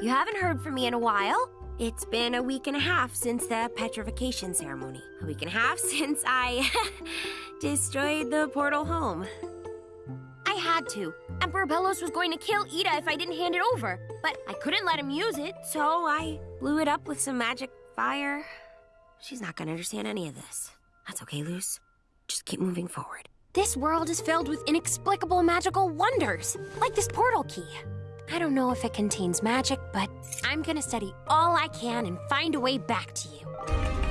You haven't heard from me in a while. It's been a week and a half since the petrification ceremony. A week and a half since I destroyed the portal home. I had to. Emperor Belos was going to kill Eda if I didn't hand it over, but I couldn't let him use it, so I blew it up with some magic fire. She's not gonna understand any of this. That's okay, Luz. Just keep moving forward. This world is filled with inexplicable magical wonders, like this portal key. I don't know if it contains magic, but I'm gonna study all I can and find a way back to you.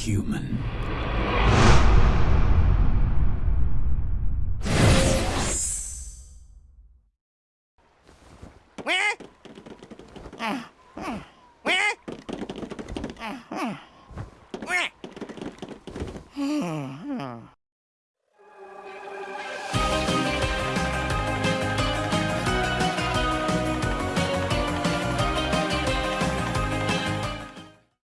human. Hmm.